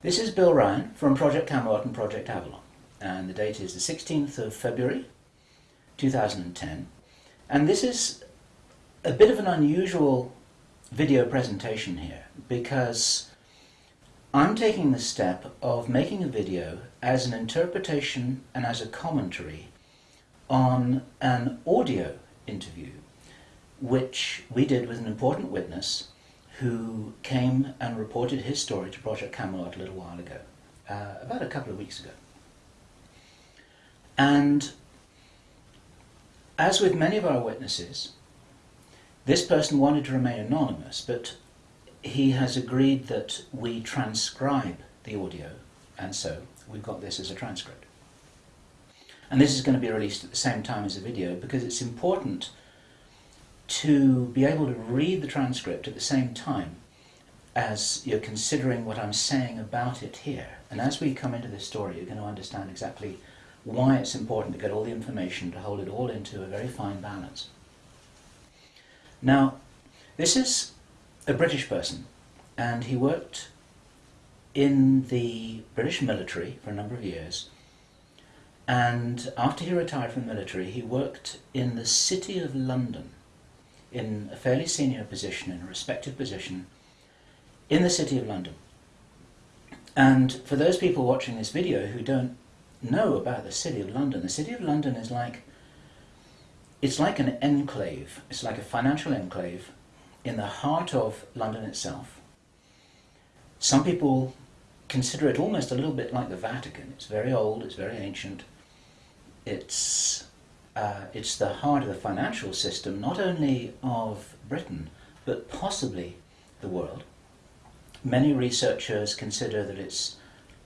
This is Bill Ryan from Project Camelot and Project Avalon, and the date is the 16th of February 2010. And this is a bit of an unusual video presentation here because I'm taking the step of making a video as an interpretation and as a commentary on an audio interview which we did with an important witness who came and reported his story to Project Camelot a little while ago, uh, about a couple of weeks ago. And as with many of our witnesses, this person wanted to remain anonymous, but he has agreed that we transcribe the audio, and so we've got this as a transcript. And this is going to be released at the same time as the video because it's important to be able to read the transcript at the same time as you're considering what I'm saying about it here. And as we come into this story, you're going to understand exactly why it's important to get all the information, to hold it all into a very fine balance. Now, this is a British person, and he worked in the British military for a number of years. And after he retired from the military, he worked in the City of London in a fairly senior position, in a respected position, in the City of London. And for those people watching this video who don't know about the City of London, the City of London is like, it's like an enclave, it's like a financial enclave in the heart of London itself. Some people consider it almost a little bit like the Vatican. It's very old, it's very ancient, it's uh, it's the heart of the financial system, not only of Britain, but possibly the world. Many researchers consider that it's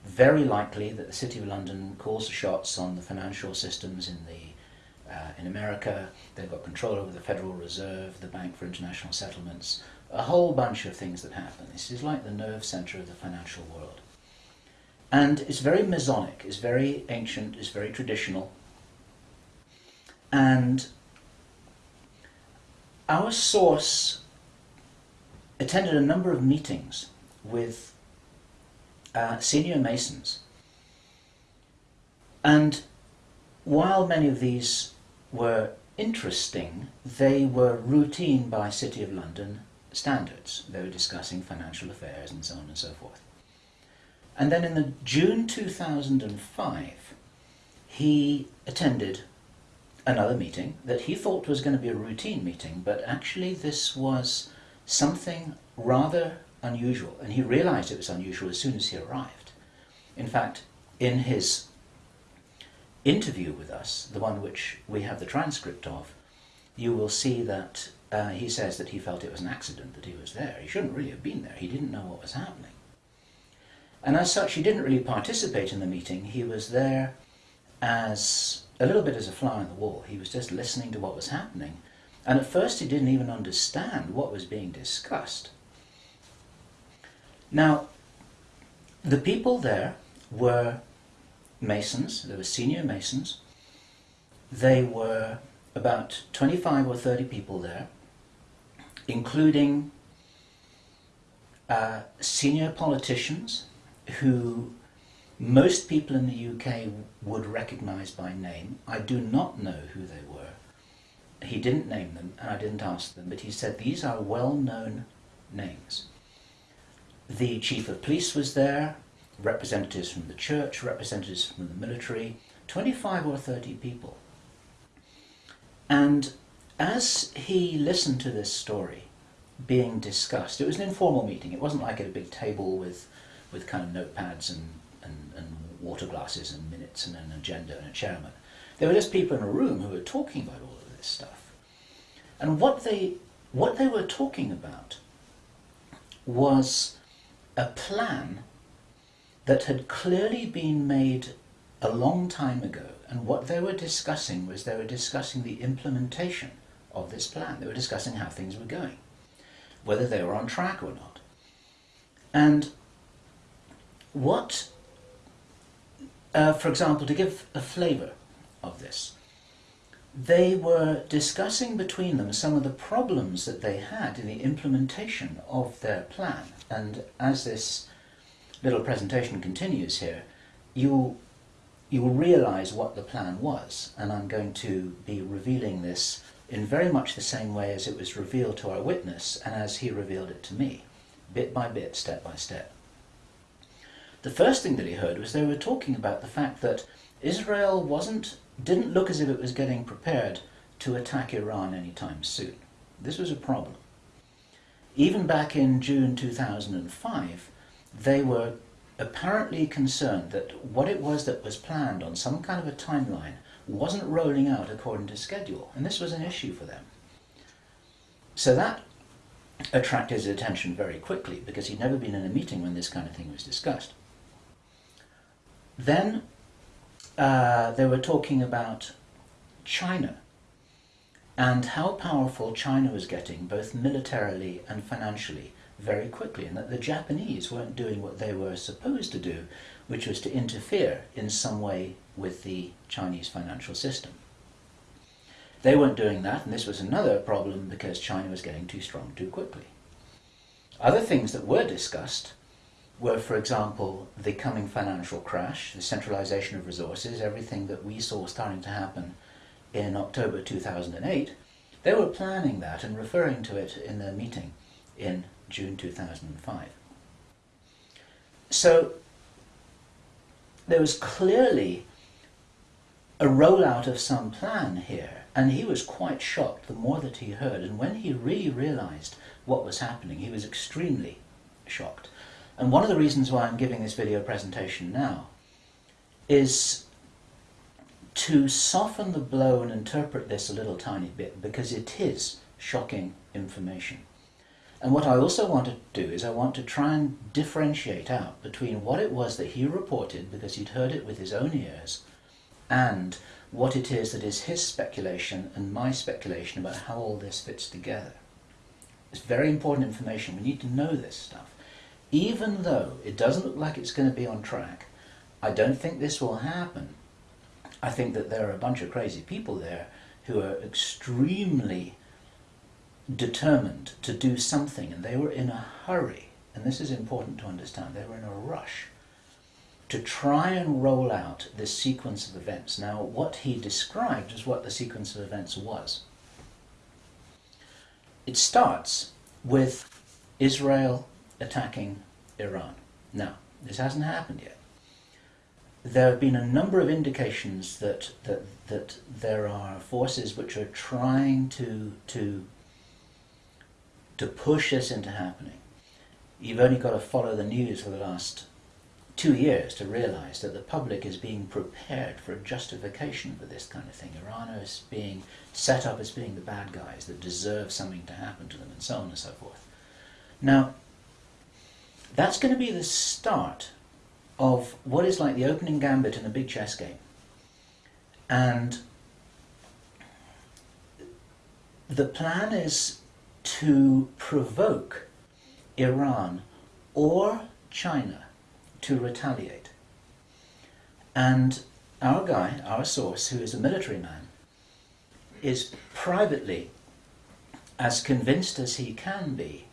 very likely that the City of London calls the shots on the financial systems in the uh, in America. They've got control over the Federal Reserve, the Bank for International Settlements, a whole bunch of things that happen. This is like the nerve center of the financial world. And it's very Masonic, it's very ancient, it's very traditional, and our source attended a number of meetings with uh, senior Masons. And while many of these were interesting, they were routine by City of London standards. They were discussing financial affairs and so on and so forth. And then in the June 2005, he attended another meeting that he thought was going to be a routine meeting, but actually this was something rather unusual, and he realized it was unusual as soon as he arrived. In fact, in his interview with us, the one which we have the transcript of, you will see that uh, he says that he felt it was an accident that he was there. He shouldn't really have been there. He didn't know what was happening. And as such, he didn't really participate in the meeting. He was there as a little bit as a fly on the wall. He was just listening to what was happening. And at first he didn't even understand what was being discussed. Now, the people there were masons, they were senior masons. They were about 25 or 30 people there, including uh, senior politicians who most people in the UK would recognise by name. I do not know who they were. He didn't name them and I didn't ask them, but he said these are well-known names. The chief of police was there, representatives from the church, representatives from the military, 25 or 30 people. And as he listened to this story being discussed, it was an informal meeting. It wasn't like at a big table with, with kind of notepads and and, and water glasses and minutes and an agenda and a chairman. There were just people in a room who were talking about all of this stuff. And what they, what they were talking about was a plan that had clearly been made a long time ago. And what they were discussing was they were discussing the implementation of this plan. They were discussing how things were going, whether they were on track or not. And what uh, for example, to give a flavour of this, they were discussing between them some of the problems that they had in the implementation of their plan. And as this little presentation continues here, you'll, you'll realize what the plan was. And I'm going to be revealing this in very much the same way as it was revealed to our witness and as he revealed it to me, bit by bit, step by step. The first thing that he heard was they were talking about the fact that Israel wasn't, didn't look as if it was getting prepared to attack Iran anytime soon. This was a problem. Even back in June 2005, they were apparently concerned that what it was that was planned on some kind of a timeline wasn't rolling out according to schedule, and this was an issue for them. So that attracted his attention very quickly because he'd never been in a meeting when this kind of thing was discussed. Then uh, they were talking about China and how powerful China was getting, both militarily and financially, very quickly, and that the Japanese weren't doing what they were supposed to do, which was to interfere in some way with the Chinese financial system. They weren't doing that, and this was another problem because China was getting too strong too quickly. Other things that were discussed were, for example, the coming financial crash, the centralization of resources, everything that we saw starting to happen in October 2008, they were planning that and referring to it in their meeting in June 2005. So there was clearly a rollout of some plan here, and he was quite shocked the more that he heard. And when he really realized what was happening, he was extremely shocked. And one of the reasons why I'm giving this video presentation now is to soften the blow and interpret this a little tiny bit because it is shocking information. And what I also want to do is I want to try and differentiate out between what it was that he reported because he'd heard it with his own ears and what it is that is his speculation and my speculation about how all this fits together. It's very important information. We need to know this stuff. Even though it doesn't look like it's going to be on track, I don't think this will happen. I think that there are a bunch of crazy people there who are extremely determined to do something and they were in a hurry. And this is important to understand. They were in a rush to try and roll out this sequence of events. Now what he described is what the sequence of events was. It starts with Israel attacking Iran now this hasn't happened yet there have been a number of indications that, that, that there are forces which are trying to, to, to push this into happening. You've only got to follow the news for the last two years to realize that the public is being prepared for a justification for this kind of thing. Iran is being set up as being the bad guys that deserve something to happen to them and so on and so forth. Now, that's going to be the start of what is like the opening gambit in a big chess game. And the plan is to provoke Iran or China to retaliate. And our guy, our source, who is a military man, is privately as convinced as he can be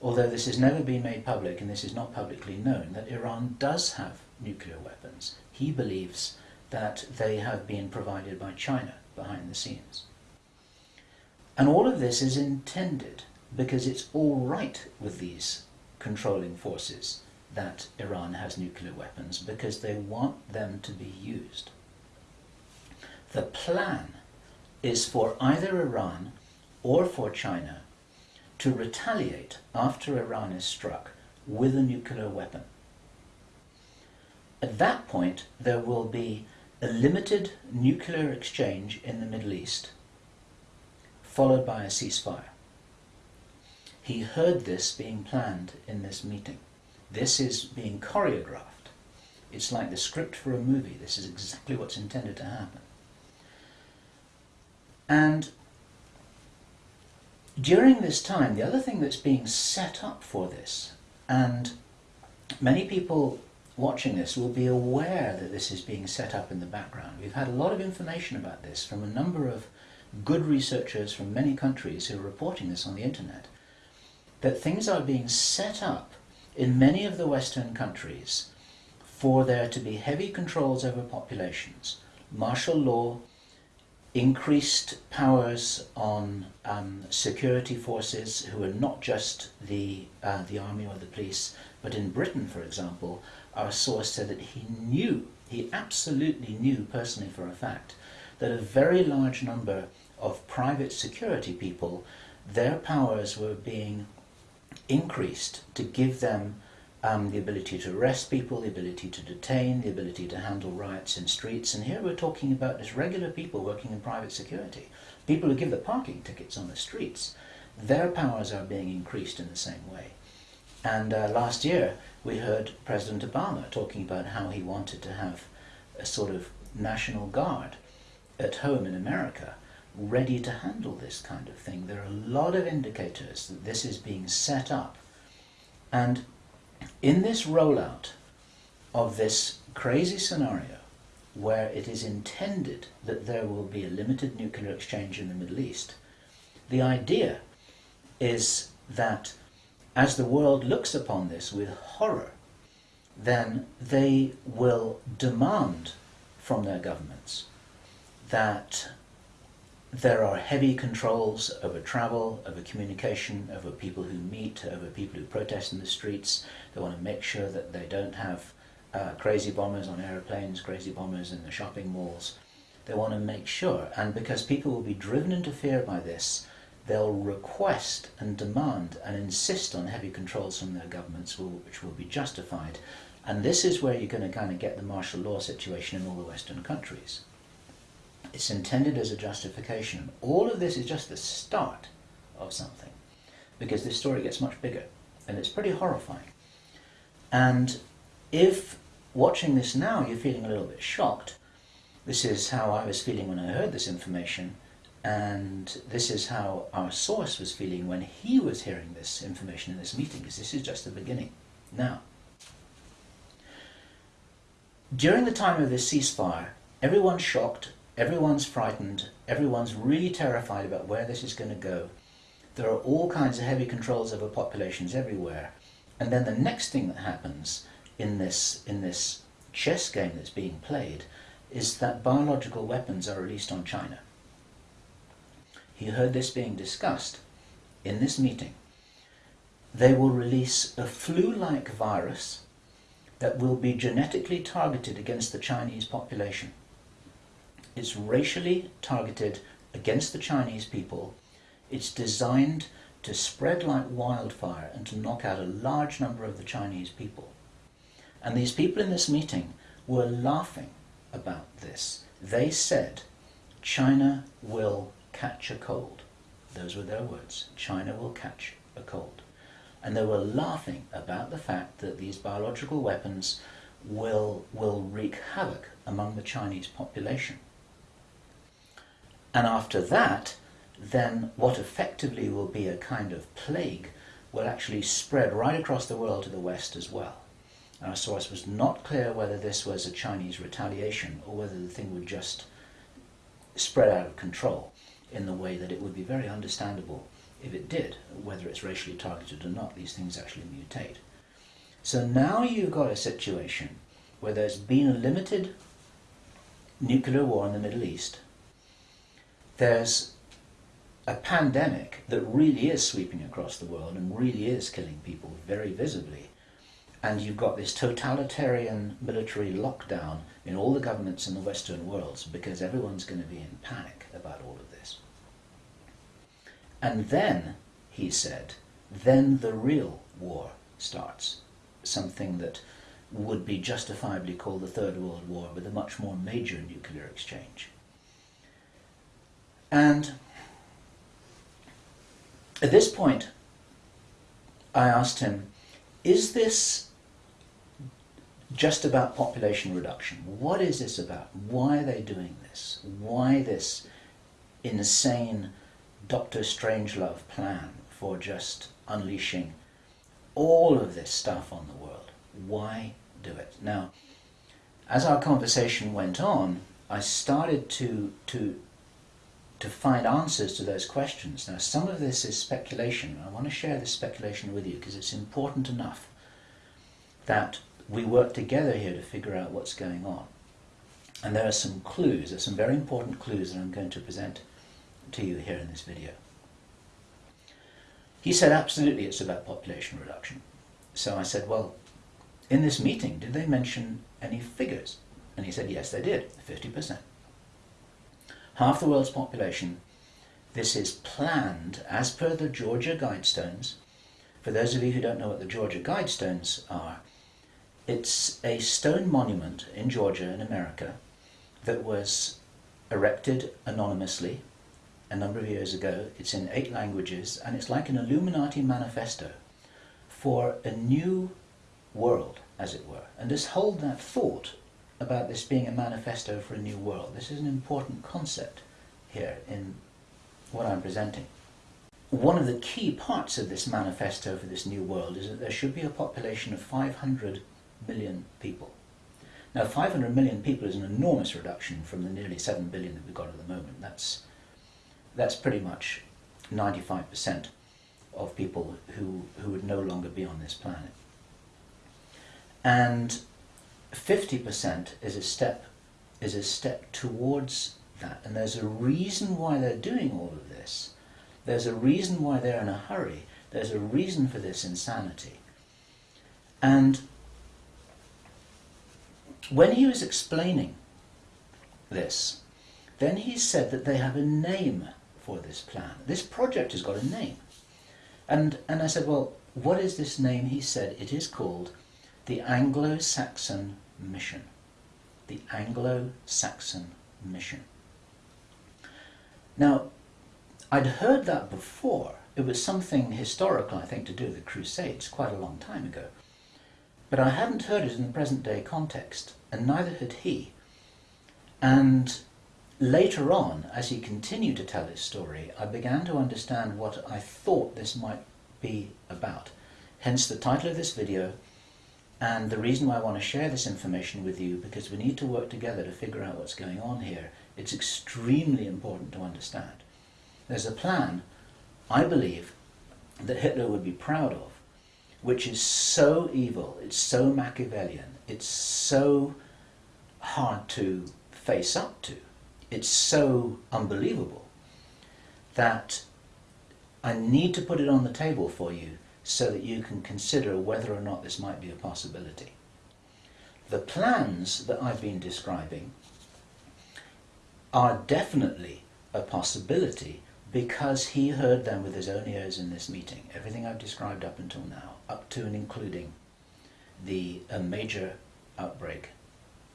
although this has never been made public and this is not publicly known, that Iran does have nuclear weapons. He believes that they have been provided by China behind the scenes. And all of this is intended because it's all right with these controlling forces that Iran has nuclear weapons because they want them to be used. The plan is for either Iran or for China to retaliate after Iran is struck with a nuclear weapon. At that point, there will be a limited nuclear exchange in the Middle East, followed by a ceasefire. He heard this being planned in this meeting. This is being choreographed. It's like the script for a movie. This is exactly what's intended to happen. And during this time, the other thing that's being set up for this, and many people watching this will be aware that this is being set up in the background. We've had a lot of information about this from a number of good researchers from many countries who are reporting this on the internet, that things are being set up in many of the Western countries for there to be heavy controls over populations, martial law, increased powers on um, security forces who are not just the, uh, the army or the police, but in Britain, for example, our source said that he knew, he absolutely knew personally for a fact, that a very large number of private security people, their powers were being increased to give them um, the ability to arrest people, the ability to detain, the ability to handle riots in streets. And here we're talking about just regular people working in private security, people who give the parking tickets on the streets. Their powers are being increased in the same way. And uh, last year we heard President Obama talking about how he wanted to have a sort of national guard at home in America ready to handle this kind of thing. There are a lot of indicators that this is being set up. And in this rollout of this crazy scenario where it is intended that there will be a limited nuclear exchange in the Middle East, the idea is that as the world looks upon this with horror, then they will demand from their governments that there are heavy controls over travel, over communication, over people who meet, over people who protest in the streets. They want to make sure that they don't have uh, crazy bombers on aeroplanes, crazy bombers in the shopping malls. They want to make sure, and because people will be driven into fear by this, they'll request and demand and insist on heavy controls from their governments, which will be justified. And this is where you're going to kind of get the martial law situation in all the Western countries. It's intended as a justification. All of this is just the start of something because this story gets much bigger and it's pretty horrifying. And if watching this now you're feeling a little bit shocked, this is how I was feeling when I heard this information and this is how our source was feeling when he was hearing this information in this meeting because this is just the beginning. Now, during the time of this ceasefire, everyone shocked Everyone's frightened. Everyone's really terrified about where this is going to go. There are all kinds of heavy controls over populations everywhere. And then the next thing that happens in this, in this chess game that's being played is that biological weapons are released on China. He heard this being discussed in this meeting. They will release a flu-like virus that will be genetically targeted against the Chinese population. It's racially targeted against the Chinese people. It's designed to spread like wildfire and to knock out a large number of the Chinese people. And these people in this meeting were laughing about this. They said, China will catch a cold. Those were their words. China will catch a cold. And they were laughing about the fact that these biological weapons will, will wreak havoc among the Chinese population. And after that, then what effectively will be a kind of plague will actually spread right across the world to the west as well. Our source was not clear whether this was a Chinese retaliation or whether the thing would just spread out of control in the way that it would be very understandable if it did, whether it's racially targeted or not, these things actually mutate. So now you've got a situation where there's been a limited nuclear war in the Middle East, there's a pandemic that really is sweeping across the world and really is killing people very visibly. And you've got this totalitarian military lockdown in all the governments in the Western worlds because everyone's going to be in panic about all of this. And then, he said, then the real war starts. Something that would be justifiably called the Third World War with a much more major nuclear exchange. And at this point, I asked him, is this just about population reduction? What is this about? Why are they doing this? Why this insane Dr. Strangelove plan for just unleashing all of this stuff on the world? Why do it? Now, as our conversation went on, I started to, to to find answers to those questions. Now, some of this is speculation. I want to share this speculation with you because it's important enough that we work together here to figure out what's going on. And there are some clues, there are some very important clues that I'm going to present to you here in this video. He said, absolutely, it's about population reduction. So I said, well, in this meeting, did they mention any figures? And he said, yes, they did, 50%. Half the world's population. This is planned as per the Georgia Guidestones. For those of you who don't know what the Georgia Guidestones are, it's a stone monument in Georgia in America that was erected anonymously a number of years ago. It's in eight languages and it's like an Illuminati manifesto for a new world, as it were. And just hold that thought about this being a manifesto for a new world. This is an important concept here in what I'm presenting. One of the key parts of this manifesto for this new world is that there should be a population of 500 million people. Now 500 million people is an enormous reduction from the nearly 7 billion that we've got at the moment. That's, that's pretty much 95% of people who, who would no longer be on this planet. And 50% is a step is a step towards that. And there's a reason why they're doing all of this. There's a reason why they're in a hurry. There's a reason for this insanity. And when he was explaining this, then he said that they have a name for this plan. This project has got a name. And, and I said, well, what is this name? He said, it is called the Anglo-Saxon Mission. The Anglo-Saxon Mission. Now, I'd heard that before. It was something historical, I think, to do with the Crusades quite a long time ago. But I hadn't heard it in the present day context, and neither had he. And later on, as he continued to tell his story, I began to understand what I thought this might be about. Hence the title of this video, and the reason why I want to share this information with you, because we need to work together to figure out what's going on here. It's extremely important to understand. There's a plan, I believe, that Hitler would be proud of, which is so evil, it's so Machiavellian, it's so hard to face up to, it's so unbelievable that I need to put it on the table for you so that you can consider whether or not this might be a possibility. The plans that I've been describing are definitely a possibility because he heard them with his own ears in this meeting. Everything I've described up until now, up to and including the a major outbreak,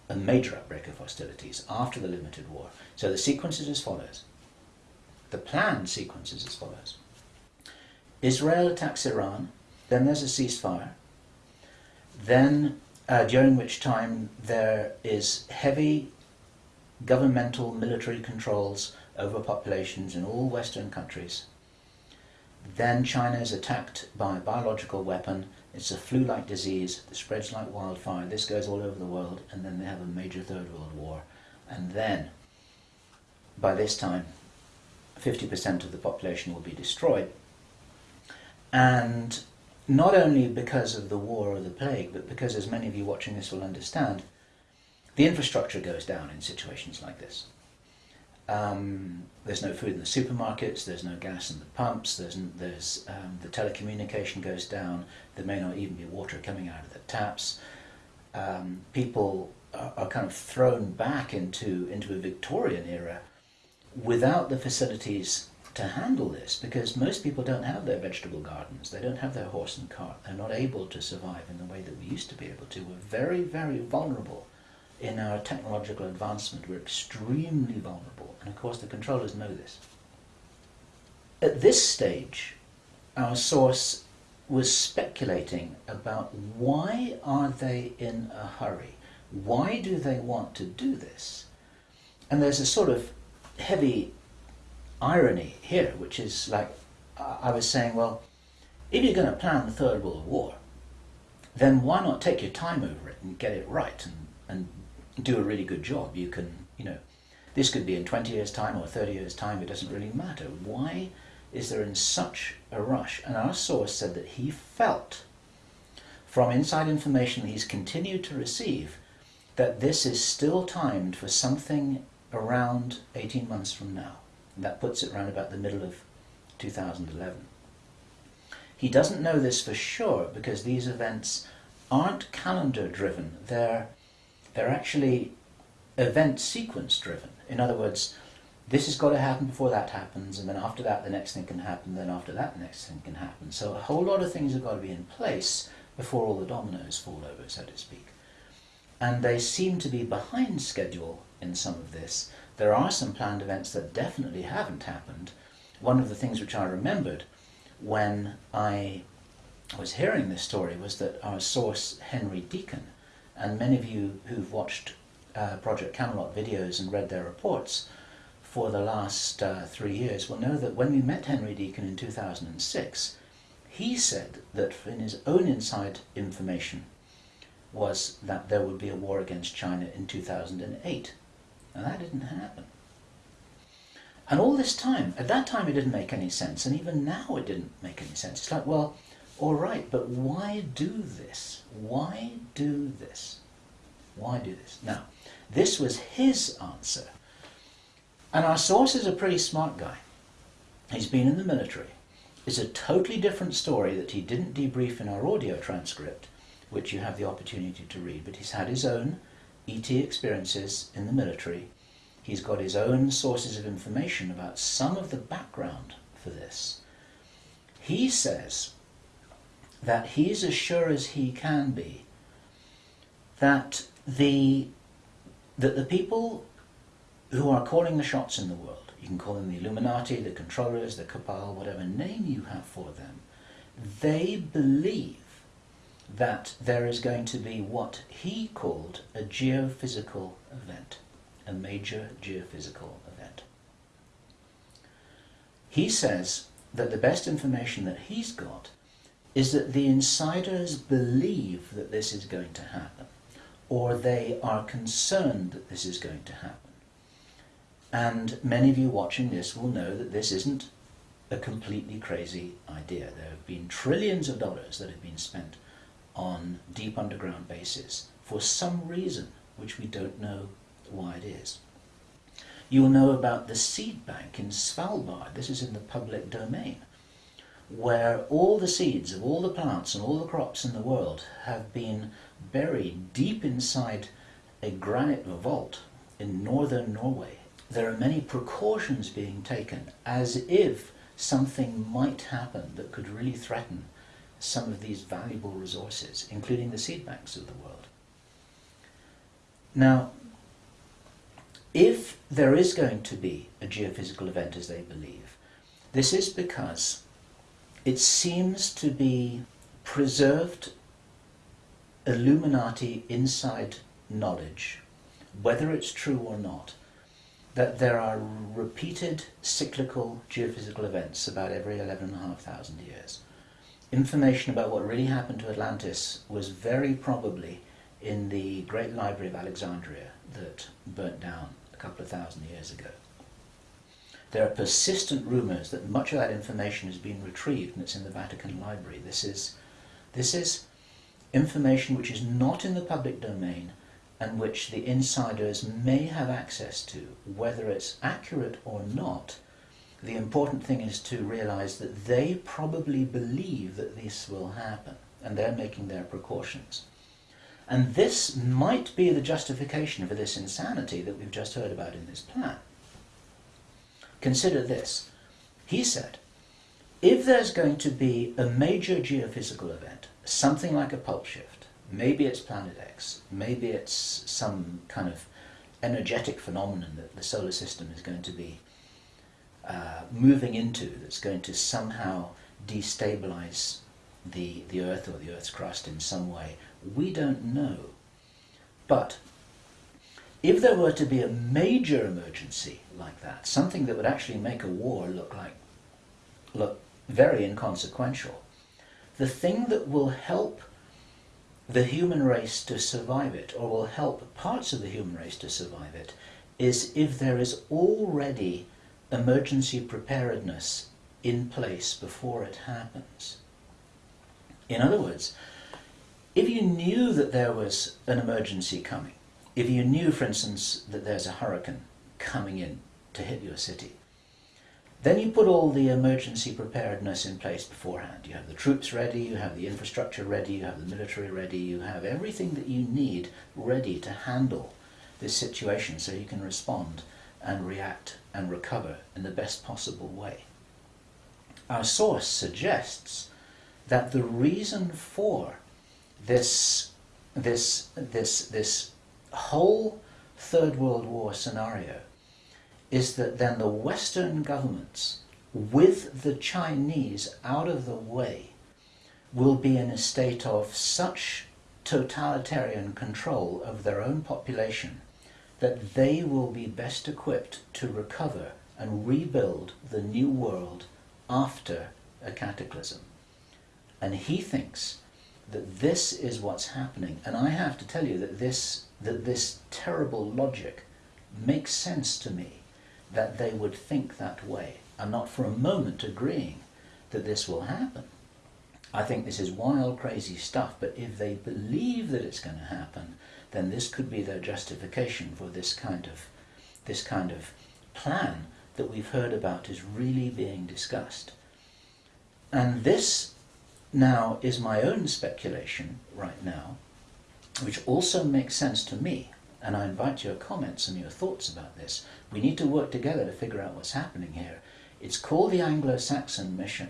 a major outbreak of hostilities after the limited war. So the sequence is as follows. The plan sequence is as follows. Israel attacks Iran, then there's a ceasefire, then uh, during which time there is heavy governmental military controls over populations in all Western countries. Then China is attacked by a biological weapon. It's a flu-like disease that spreads like wildfire. This goes all over the world, and then they have a major Third World War. And then, by this time, 50% of the population will be destroyed. And not only because of the war or the plague, but because, as many of you watching this will understand, the infrastructure goes down in situations like this. Um, there's no food in the supermarkets, there's no gas in the pumps, there's, there's um, the telecommunication goes down, there may not even be water coming out of the taps. Um, people are, are, kind of thrown back into, into a Victorian era without the facilities to handle this because most people don't have their vegetable gardens, they don't have their horse and cart, they're not able to survive in the way that we used to be able to. We're very, very vulnerable in our technological advancement. We're extremely vulnerable, and of course the controllers know this. At this stage, our source was speculating about why are they in a hurry? Why do they want to do this? And there's a sort of heavy irony here, which is like I was saying, well, if you're going to plan the Third World War, then why not take your time over it and get it right and, and do a really good job? You can, you know, this could be in 20 years' time or 30 years' time, it doesn't really matter. Why is there in such a rush? And our source said that he felt from inside information he's continued to receive that this is still timed for something around 18 months from now. And that puts it around about the middle of 2011. He doesn't know this for sure because these events aren't calendar driven. They're, they're actually event sequence driven. In other words, this has got to happen before that happens, and then after that the next thing can happen, then after that the next thing can happen. So a whole lot of things have got to be in place before all the dominoes fall over, so to speak. And they seem to be behind schedule in some of this. There are some planned events that definitely haven't happened. One of the things which I remembered when I was hearing this story was that our source, Henry Deacon, and many of you who've watched uh, Project Camelot videos and read their reports for the last uh, three years will know that when we met Henry Deacon in 2006, he said that in his own inside information was that there would be a war against China in 2008. And that didn't happen. And all this time, at that time it didn't make any sense, and even now it didn't make any sense. It's like, well, all right, but why do this? Why do this? Why do this? Now, this was his answer. And our source is a pretty smart guy. He's been in the military. It's a totally different story that he didn't debrief in our audio transcript, which you have the opportunity to read, but he's had his own ET experiences in the military. He's got his own sources of information about some of the background for this. He says that he's as sure as he can be that the that the people who are calling the shots in the world, you can call them the Illuminati, the controllers, the cabal, whatever name you have for them, they believe that there is going to be what he called a geophysical event, a major geophysical event. He says that the best information that he's got is that the insiders believe that this is going to happen or they are concerned that this is going to happen. And many of you watching this will know that this isn't a completely crazy idea. There have been trillions of dollars that have been spent on deep underground bases for some reason which we don't know why it is. You'll know about the seed bank in Svalbard. This is in the public domain where all the seeds of all the plants and all the crops in the world have been buried deep inside a granite vault in northern Norway. There are many precautions being taken as if something might happen that could really threaten some of these valuable resources, including the seed banks of the world. Now, if there is going to be a geophysical event as they believe, this is because it seems to be preserved Illuminati inside knowledge, whether it's true or not, that there are repeated cyclical geophysical events about every 11,500 years. Information about what really happened to Atlantis was very probably in the Great Library of Alexandria that burnt down a couple of thousand years ago. There are persistent rumours that much of that information has been retrieved and it's in the Vatican Library. This is, this is information which is not in the public domain and which the insiders may have access to. Whether it's accurate or not, the important thing is to realize that they probably believe that this will happen and they're making their precautions. And this might be the justification for this insanity that we've just heard about in this plan. Consider this. He said, if there's going to be a major geophysical event, something like a pole shift, maybe it's Planet X, maybe it's some kind of energetic phenomenon that the solar system is going to be uh, moving into that's going to somehow destabilize the, the Earth or the Earth's crust in some way. We don't know. But if there were to be a major emergency like that, something that would actually make a war look like look very inconsequential, the thing that will help the human race to survive it, or will help parts of the human race to survive it, is if there is already emergency preparedness in place before it happens. In other words, if you knew that there was an emergency coming, if you knew, for instance, that there's a hurricane coming in to hit your city, then you put all the emergency preparedness in place beforehand. You have the troops ready, you have the infrastructure ready, you have the military ready, you have everything that you need ready to handle this situation so you can respond and react and recover in the best possible way. Our source suggests that the reason for this, this, this, this whole Third World War scenario is that then the Western governments, with the Chinese out of the way, will be in a state of such totalitarian control of their own population that they will be best equipped to recover and rebuild the new world after a cataclysm. And he thinks that this is what's happening. And I have to tell you that this, that this terrible logic makes sense to me that they would think that way. I'm not for a moment agreeing that this will happen. I think this is wild, crazy stuff, but if they believe that it's going to happen, then this could be their justification for this kind of, this kind of plan that we've heard about is really being discussed. And this now is my own speculation right now, which also makes sense to me and I invite your comments and your thoughts about this. We need to work together to figure out what's happening here. It's called the Anglo-Saxon Mission.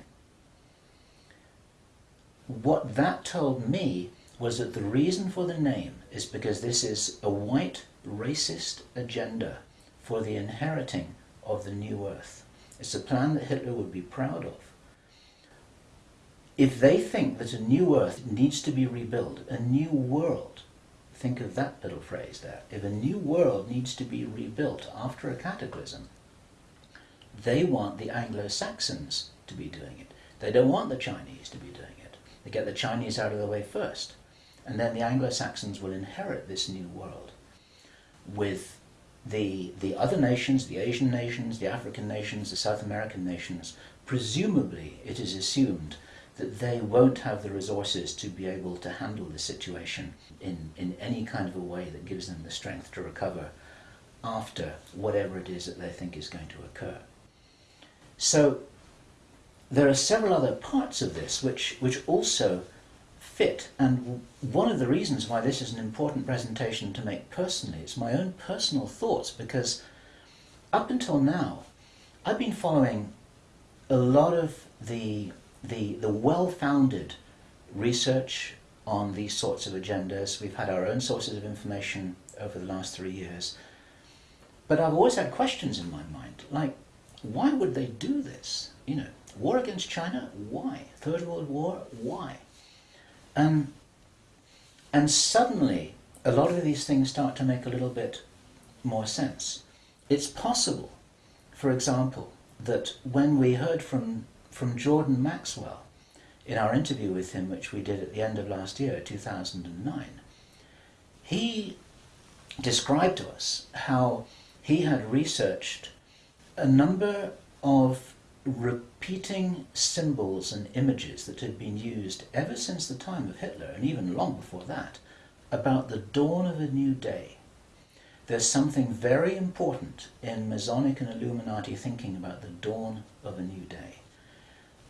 What that told me was that the reason for the name is because this is a white racist agenda for the inheriting of the new earth. It's a plan that Hitler would be proud of. If they think that a new earth needs to be rebuilt, a new world, Think of that little phrase there. If a new world needs to be rebuilt after a cataclysm, they want the Anglo-Saxons to be doing it. They don't want the Chinese to be doing it. They get the Chinese out of the way first. And then the Anglo-Saxons will inherit this new world with the, the other nations, the Asian nations, the African nations, the South American nations. Presumably, it is assumed that they won't have the resources to be able to handle the situation in, in any kind of a way that gives them the strength to recover after whatever it is that they think is going to occur. So there are several other parts of this which, which also fit and one of the reasons why this is an important presentation to make personally is my own personal thoughts because up until now I've been following a lot of the the, the well-founded research on these sorts of agendas. We've had our own sources of information over the last three years. But I've always had questions in my mind, like, why would they do this? You know, war against China, why? Third World War, why? Um, and suddenly, a lot of these things start to make a little bit more sense. It's possible, for example, that when we heard from from Jordan Maxwell in our interview with him, which we did at the end of last year, 2009. He described to us how he had researched a number of repeating symbols and images that had been used ever since the time of Hitler, and even long before that, about the dawn of a new day. There's something very important in Masonic and Illuminati thinking about the dawn of a new day.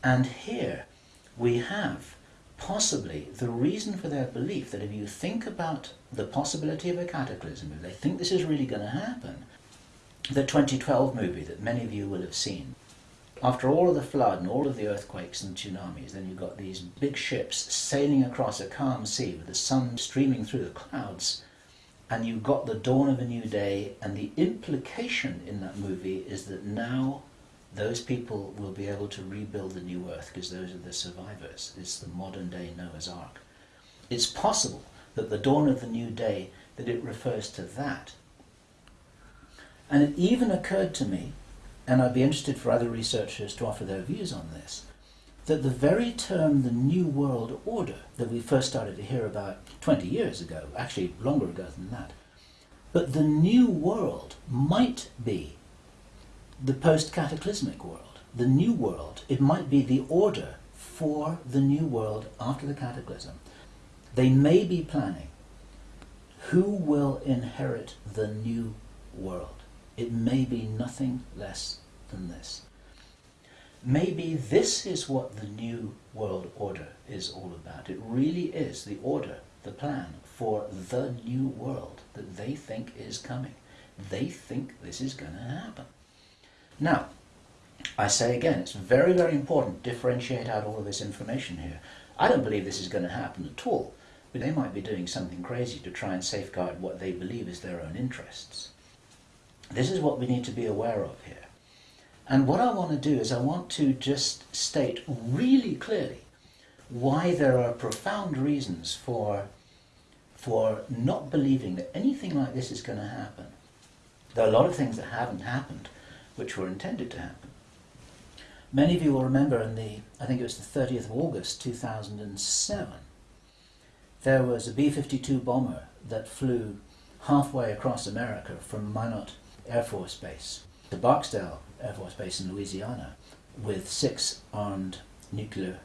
And here we have possibly the reason for their belief that if you think about the possibility of a cataclysm, if they think this is really going to happen, the 2012 movie that many of you will have seen, after all of the flood and all of the earthquakes and tsunamis, then you've got these big ships sailing across a calm sea with the sun streaming through the clouds, and you've got the dawn of a new day, and the implication in that movie is that now those people will be able to rebuild the new earth because those are the survivors. It's the modern day Noah's Ark. It's possible that the dawn of the new day, that it refers to that. And it even occurred to me, and I'd be interested for other researchers to offer their views on this, that the very term the New World Order that we first started to hear about 20 years ago, actually longer ago than that, but the New World might be the post-cataclysmic world, the new world. It might be the order for the new world after the cataclysm. They may be planning who will inherit the new world. It may be nothing less than this. Maybe this is what the new world order is all about. It really is the order, the plan for the new world that they think is coming. They think this is going to happen. Now, I say again, it's very, very important to differentiate out all of this information here. I don't believe this is going to happen at all, but they might be doing something crazy to try and safeguard what they believe is their own interests. This is what we need to be aware of here. And what I want to do is I want to just state really clearly why there are profound reasons for, for not believing that anything like this is going to happen. There are a lot of things that haven't happened which were intended to happen. Many of you will remember in the, I think it was the 30th of August 2007, there was a B-52 bomber that flew halfway across America from Minot Air Force Base to Barksdale Air Force Base in Louisiana with six armed nuclear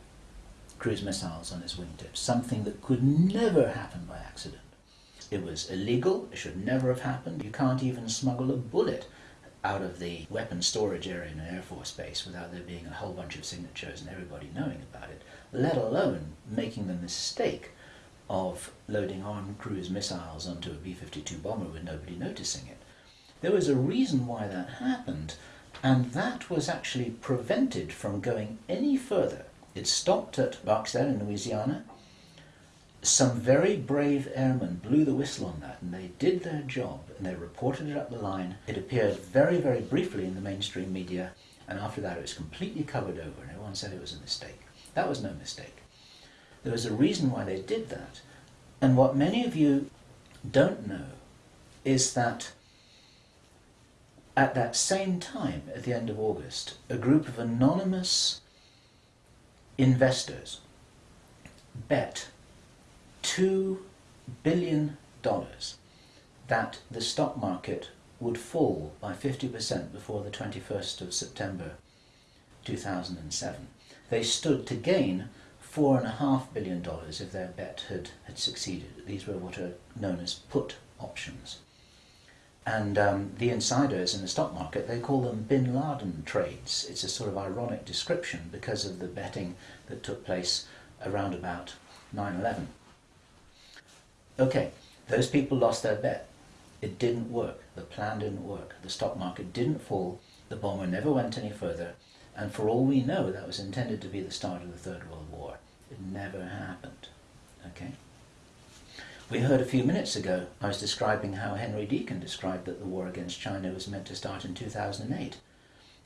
cruise missiles on its wingtips, something that could never happen by accident. It was illegal, it should never have happened. You can't even smuggle a bullet out of the weapon storage area in an Air Force base without there being a whole bunch of signatures and everybody knowing about it, let alone making the mistake of loading armed cruise missiles onto a B-52 bomber with nobody noticing it. There was a reason why that happened, and that was actually prevented from going any further. It stopped at Barksdale in Louisiana. Some very brave airmen blew the whistle on that and they did their job and they reported it up the line. It appeared very, very briefly in the mainstream media and after that it was completely covered over and everyone said it was a mistake. That was no mistake. There was a reason why they did that. And what many of you don't know is that at that same time, at the end of August, a group of anonymous investors bet $2 billion that the stock market would fall by 50% before the 21st of September 2007. They stood to gain $4.5 billion if their bet had, had succeeded. These were what are known as put options. And um, the insiders in the stock market, they call them bin Laden trades. It's a sort of ironic description because of the betting that took place around about 9-11. Okay, those people lost their bet. It didn't work. The plan didn't work. The stock market didn't fall. The bomber never went any further. And for all we know, that was intended to be the start of the Third World War. It never happened. Okay? We heard a few minutes ago, I was describing how Henry Deacon described that the war against China was meant to start in 2008.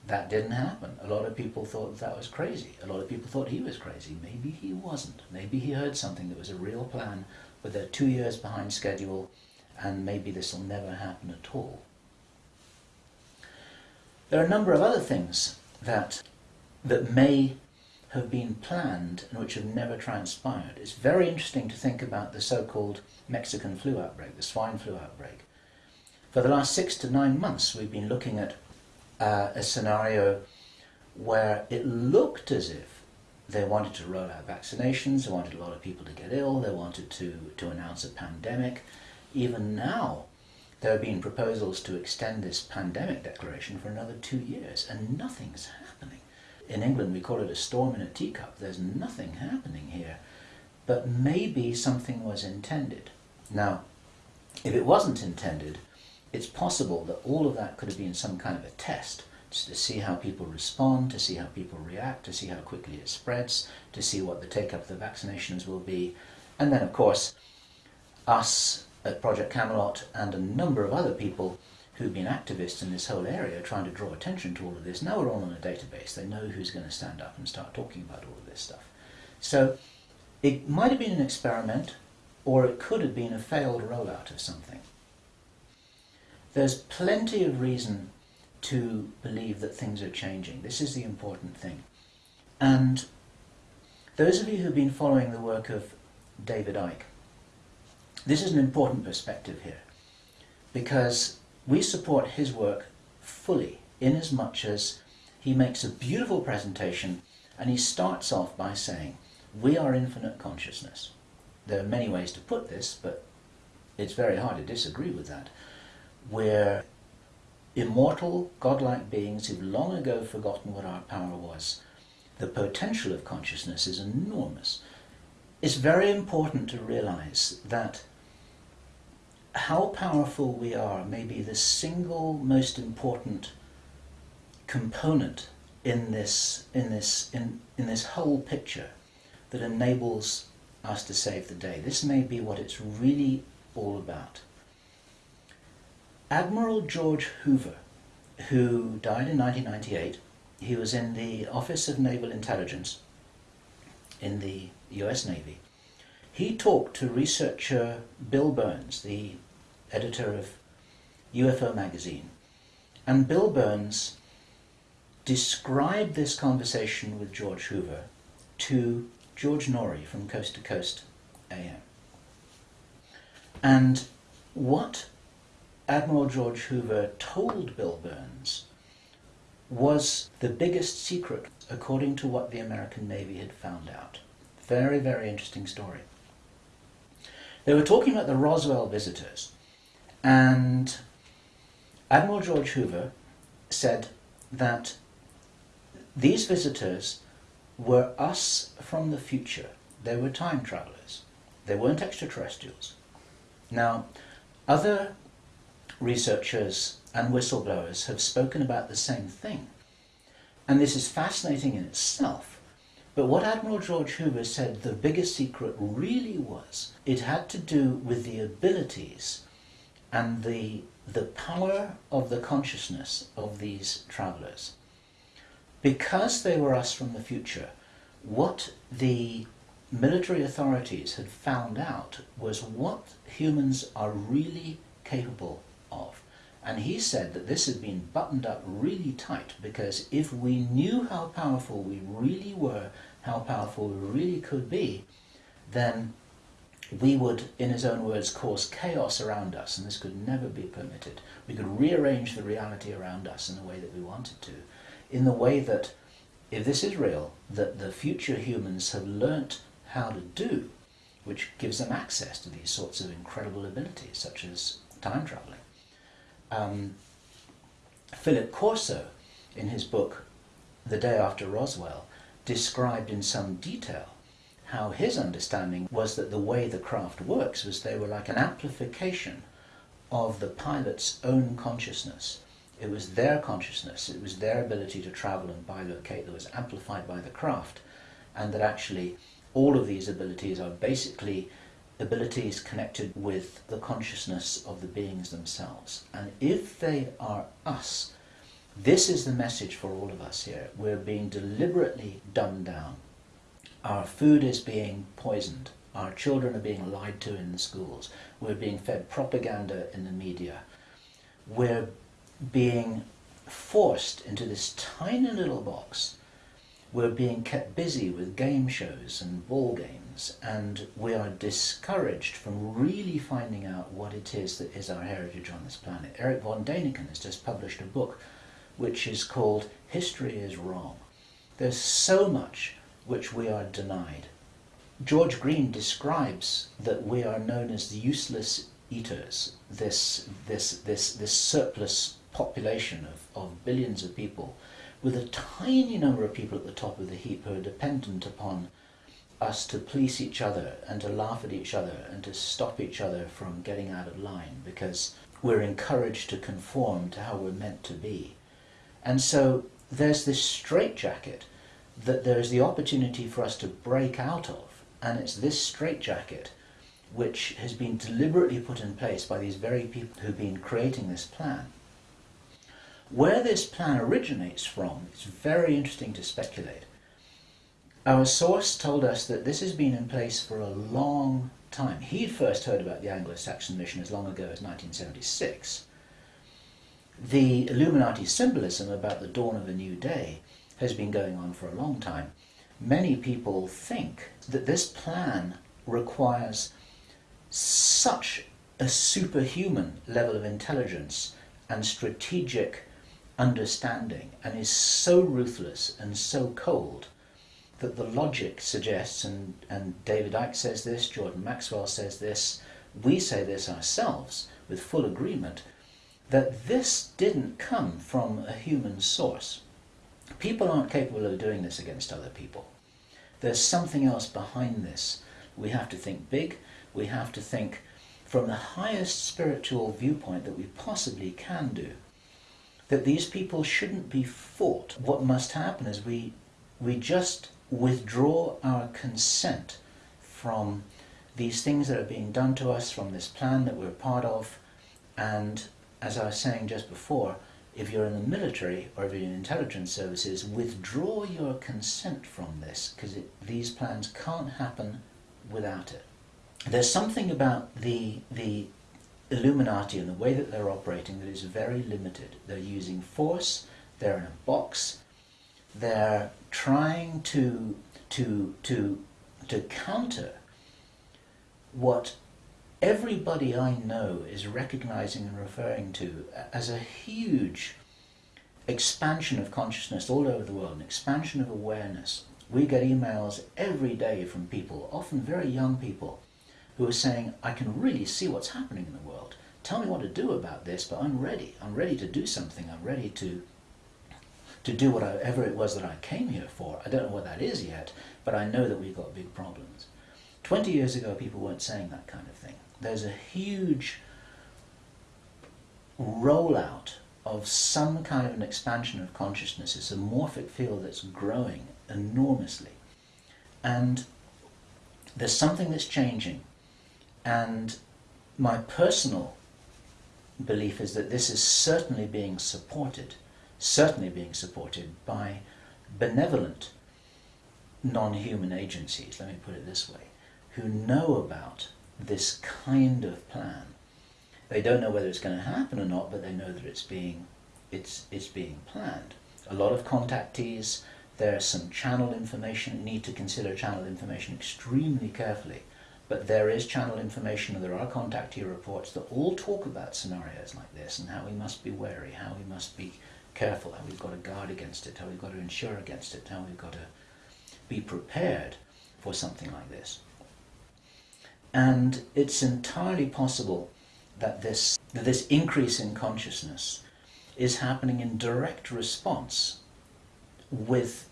That didn't happen. A lot of people thought that was crazy. A lot of people thought he was crazy. Maybe he wasn't. Maybe he heard something that was a real plan, but they're two years behind schedule, and maybe this will never happen at all. There are a number of other things that, that may have been planned and which have never transpired. It's very interesting to think about the so-called Mexican flu outbreak, the swine flu outbreak. For the last six to nine months we've been looking at uh, a scenario where it looked as if they wanted to roll out vaccinations, they wanted a lot of people to get ill, they wanted to, to announce a pandemic. Even now, there have been proposals to extend this pandemic declaration for another two years, and nothing's happening. In England, we call it a storm in a teacup. There's nothing happening here. But maybe something was intended. Now, if it wasn't intended, it's possible that all of that could have been some kind of a test to see how people respond, to see how people react, to see how quickly it spreads, to see what the take-up of the vaccinations will be. And then, of course, us at Project Camelot and a number of other people who've been activists in this whole area trying to draw attention to all of this, now we're all on a database. They know who's going to stand up and start talking about all of this stuff. So it might have been an experiment, or it could have been a failed rollout of something. There's plenty of reason to believe that things are changing. This is the important thing. And those of you who've been following the work of David Icke, this is an important perspective here because we support his work fully in as much as he makes a beautiful presentation and he starts off by saying, we are infinite consciousness. there are many ways to put this, but it's very hard to disagree with that. We're immortal, godlike beings who've long ago forgotten what our power was. The potential of consciousness is enormous. It's very important to realize that how powerful we are may be the single most important component in this in this in, in this whole picture that enables us to save the day. This may be what it's really all about. Admiral George Hoover, who died in 1998, he was in the Office of Naval Intelligence in the US Navy. He talked to researcher Bill Birnes, the editor of UFO magazine, and Bill Birnes described this conversation with George Hoover to George Noory from Coast to Coast AM. And what Admiral George Hoover told Bill Birnes was the biggest secret according to what the American Navy had found out. Very, very interesting story. They were talking about the Roswell visitors, and Admiral George Hoover said that these visitors were us from the future. They were time travelers. They weren't extraterrestrials. Now, other researchers and whistleblowers have spoken about the same thing. And this is fascinating in itself. But what Admiral George Hoover said the biggest secret really was, it had to do with the abilities and the, the power of the consciousness of these travelers because they were us from the future, what the military authorities had found out was what humans are really capable. And he said that this had been buttoned up really tight because if we knew how powerful we really were, how powerful we really could be, then we would, in his own words, cause chaos around us, and this could never be permitted. We could rearrange the reality around us in the way that we wanted to in the way that, if this is real, that the future humans have learnt how to do, which gives them access to these sorts of incredible abilities, such as time traveling. Um, Philip Corso, in his book The Day After Roswell, described in some detail how his understanding was that the way the craft works was they were like an amplification of the pilot's own consciousness. It was their consciousness, it was their ability to travel and bilocate that was amplified by the craft, and that actually all of these abilities are basically abilities connected with the consciousness of the beings themselves. And if they are us, this is the message for all of us here. We're being deliberately dumbed down. Our food is being poisoned. Our children are being lied to in the schools. We're being fed propaganda in the media. We're being forced into this tiny little box. We're being kept busy with game shows and ball games, and we are discouraged from really finding out what it is that is our heritage on this planet. Erich von Däniken has just published a book which is called History is Wrong. There's so much which we are denied. George Green describes that we are known as the useless eaters, this, this, this, this surplus population of, of billions of people, with a tiny number of people at the top of the heap who are dependent upon us to police each other and to laugh at each other and to stop each other from getting out of line because we're encouraged to conform to how we're meant to be. And so there's this straitjacket that there's the opportunity for us to break out of, and it's this straitjacket which has been deliberately put in place by these very people who've been creating this plan. Where this plan originates from, it's very interesting to speculate. Our source told us that this has been in place for a long time. He'd first heard about the Anglo-Saxon mission as long ago as 1976. The Illuminati symbolism about the dawn of a new day has been going on for a long time. Many people think that this plan requires such a superhuman level of intelligence and strategic understanding and is so ruthless and so cold that the logic suggests, and, and David Icke says this, Jordan Maxwell says this, we say this ourselves with full agreement, that this didn't come from a human source. People aren't capable of doing this against other people. There's something else behind this. We have to think big. We have to think from the highest spiritual viewpoint that we possibly can do. That these people shouldn't be fought. What must happen is we, we just withdraw our consent from these things that are being done to us, from this plan that we're part of, and as I was saying just before, if you're in the military or if you're in intelligence services, withdraw your consent from this because these plans can't happen without it. There's something about the, the Illuminati and the way that they're operating that is very limited. They're using force, they're in a box, they're trying to, to, to, to counter what everybody I know is recognizing and referring to as a huge expansion of consciousness all over the world, an expansion of awareness. We get emails every day from people, often very young people, who are saying, I can really see what's happening in the world. Tell me what to do about this, but I'm ready. I'm ready to do something. I'm ready to to do whatever it was that I came here for. I don't know what that is yet, but I know that we've got big problems. 20 years ago, people weren't saying that kind of thing there's a huge rollout of some kind of an expansion of consciousness. It's a morphic field that's growing enormously. And there's something that's changing. And my personal belief is that this is certainly being supported, certainly being supported by benevolent non-human agencies, let me put it this way, who know about this kind of plan. They don't know whether it's going to happen or not, but they know that it's being, it's, it's being planned. A lot of contactees, there's some channel information, need to consider channel information extremely carefully. But there is channel information and there are contactee reports that all talk about scenarios like this and how we must be wary, how we must be careful, how we've got to guard against it, how we've got to insure against it, how we've got to be prepared for something like this. And it's entirely possible that this, that this increase in consciousness is happening in direct response with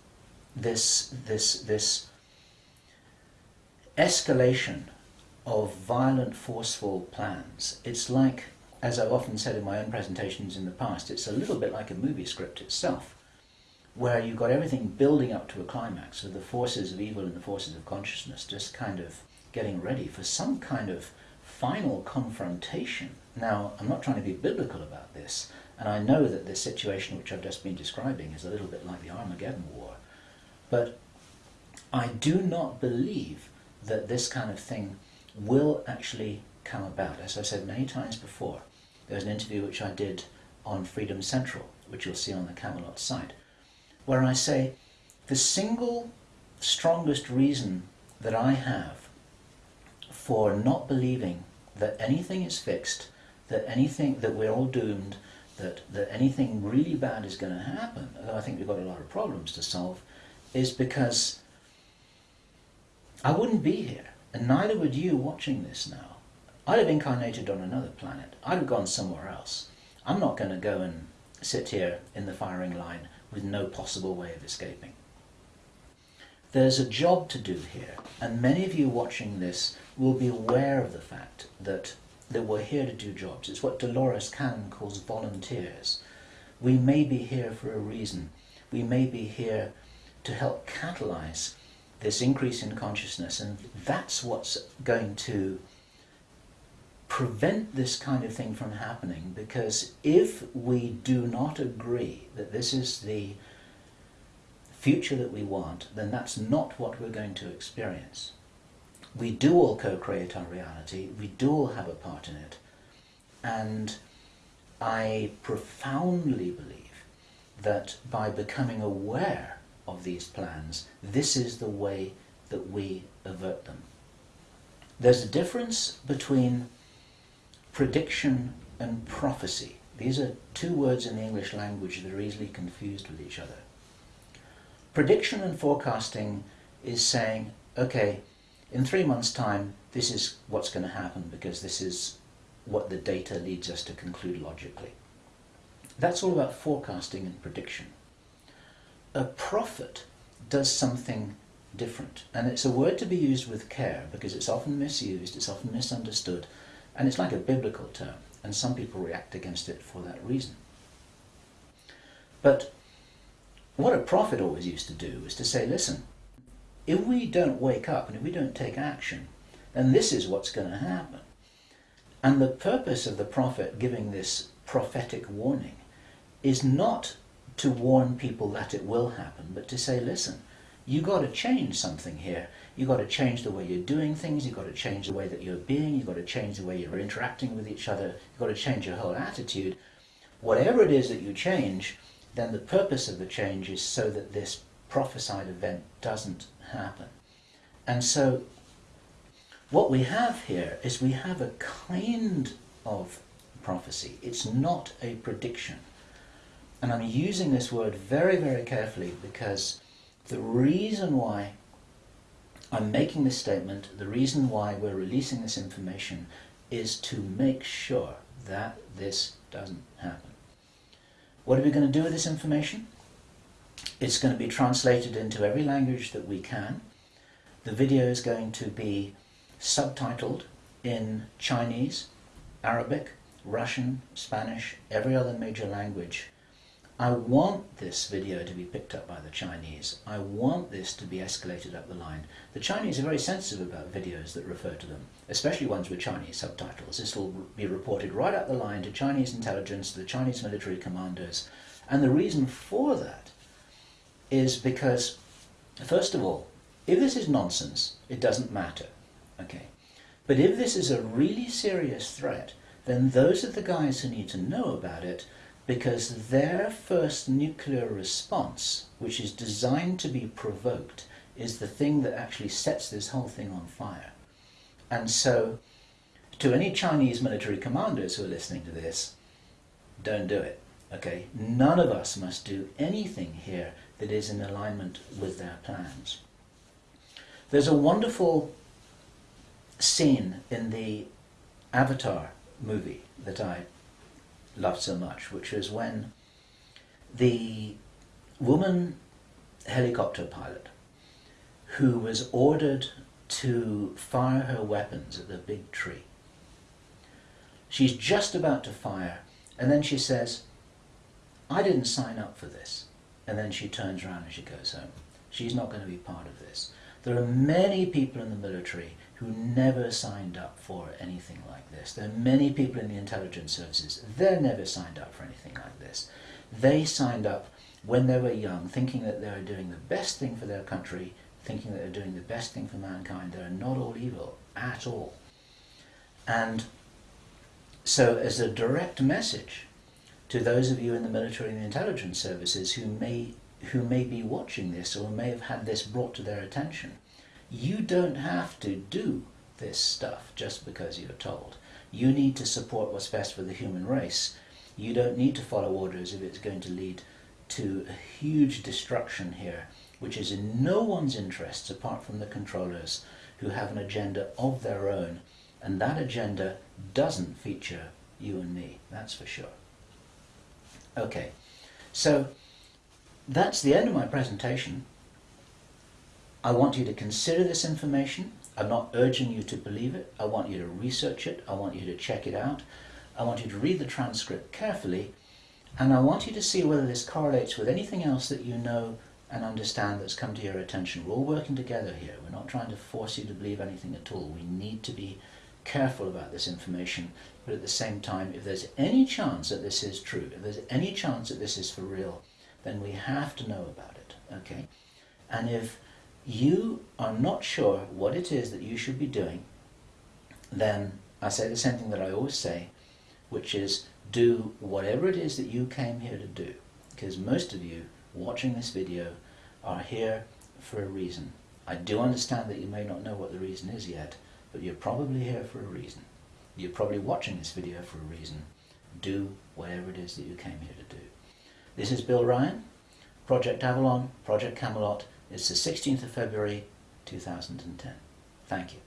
this, this, this escalation of violent, forceful plans. It's like, as I've often said in my own presentations in the past, it's a little bit like a movie script itself, where you've got everything building up to a climax, so the forces of evil and the forces of consciousness just kind of getting ready for some kind of final confrontation. Now, I'm not trying to be biblical about this, and I know that this situation which I've just been describing is a little bit like the Armageddon War, but I do not believe that this kind of thing will actually come about. As I've said many times before, there's an interview which I did on Freedom Central, which you'll see on the Camelot site, where I say the single strongest reason that I have for not believing that anything is fixed, that anything, that we're all doomed, that, that anything really bad is going to happen, although I think we've got a lot of problems to solve, is because I wouldn't be here, and neither would you watching this now. I'd have incarnated on another planet. I'd have gone somewhere else. I'm not going to go and sit here in the firing line with no possible way of escaping. There's a job to do here, and many of you watching this will be aware of the fact that, that we're here to do jobs. It's what Dolores Cannon calls volunteers. We may be here for a reason. We may be here to help catalyze this increase in consciousness, and that's what's going to prevent this kind of thing from happening because if we do not agree that this is the future that we want, then that's not what we're going to experience. We do all co-create our reality, we do all have a part in it, and I profoundly believe that by becoming aware of these plans, this is the way that we avert them. There's a difference between prediction and prophecy. These are two words in the English language that are easily confused with each other. Prediction and forecasting is saying, okay, in three months' time, this is what's going to happen because this is what the data leads us to conclude logically. That's all about forecasting and prediction. A prophet does something different, and it's a word to be used with care because it's often misused, it's often misunderstood, and it's like a biblical term, and some people react against it for that reason. But what a prophet always used to do is to say, listen, if we don't wake up and if we don't take action, then this is what's going to happen. And the purpose of the prophet giving this prophetic warning is not to warn people that it will happen, but to say, listen, you got to change something here. You got to change the way you're doing things. you've got to change the way that you're being. you've got to change the way you're interacting with each other. you've got to change your whole attitude. Whatever it is that you change, then the purpose of the change is so that this prophesied event doesn't happen. And so what we have here is we have a kind of prophecy. It's not a prediction. And I'm using this word very, very carefully because the reason why I'm making this statement, the reason why we're releasing this information is to make sure that this doesn't happen. What are we going to do with this information? It's going to be translated into every language that we can. The video is going to be subtitled in Chinese, Arabic, Russian, Spanish, every other major language. I want this video to be picked up by the Chinese. I want this to be escalated up the line. The Chinese are very sensitive about videos that refer to them, especially ones with Chinese subtitles. This will be reported right up the line to Chinese intelligence, to the Chinese military commanders. And the reason for that is because, first of all, if this is nonsense, it doesn't matter. Okay. But if this is a really serious threat, then those are the guys who need to know about it because their first nuclear response, which is designed to be provoked, is the thing that actually sets this whole thing on fire. And so, to any Chinese military commanders who are listening to this, don't do it. Okay? None of us must do anything here that is in alignment with their plans. There's a wonderful scene in the Avatar movie that I loved so much, which was when the woman helicopter pilot who was ordered to fire her weapons at the big tree. She's just about to fire, and then she says, I didn't sign up for this. And then she turns around and she goes home. She's not going to be part of this. There are many people in the military who never signed up for anything like this. There are many people in the intelligence services, they're never signed up for anything like this. They signed up when they were young, thinking that they were doing the best thing for their country, thinking that they're doing the best thing for mankind. They're not all evil at all. And so as a direct message to those of you in the military and the intelligence services who may who may be watching this or may have had this brought to their attention. You don't have to do this stuff just because you're told. You need to support what's best for the human race. You don't need to follow orders if it's going to lead to a huge destruction here, which is in no one's interests apart from the controllers who have an agenda of their own. And that agenda doesn't feature you and me, that's for sure. Okay, so that's the end of my presentation. I want you to consider this information. I'm not urging you to believe it. I want you to research it. I want you to check it out. I want you to read the transcript carefully. And I want you to see whether this correlates with anything else that you know and understand that's come to your attention. We're all working together here. We're not trying to force you to believe anything at all. We need to be careful about this information, but at the same time, if there's any chance that this is true, if there's any chance that this is for real, then we have to know about it, okay? And if you are not sure what it is that you should be doing, then I say the same thing that I always say, which is do whatever it is that you came here to do. Because most of you watching this video are here for a reason. I do understand that you may not know what the reason is yet, but you're probably here for a reason. You're probably watching this video for a reason. Do whatever it is that you came here to do. This is Bill Ryan, Project Avalon, Project Camelot, It's the 16th of February 2010. Thank you.